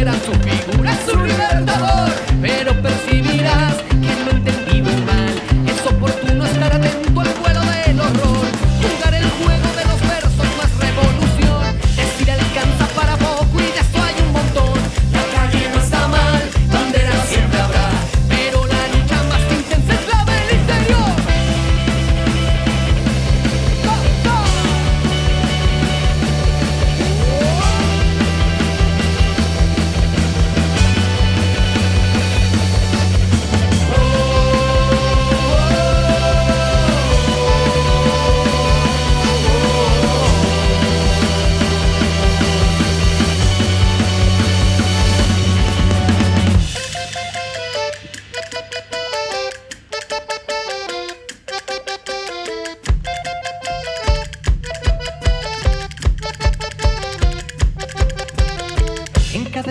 era su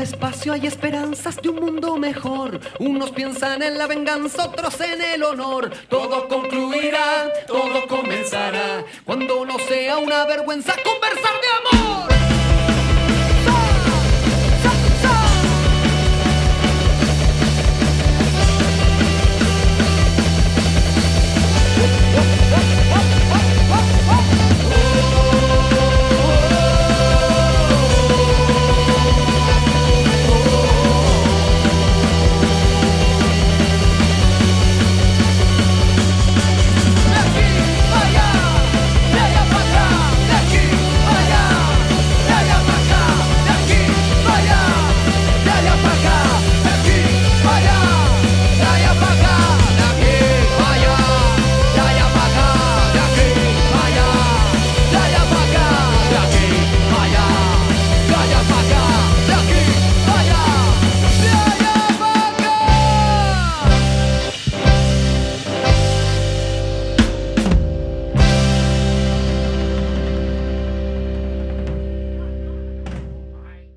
espacio hay esperanzas de un mundo mejor. Unos piensan en la venganza, otros en el honor. Todo concluirá, todo comenzará. Cuando no sea una vergüenza conversar.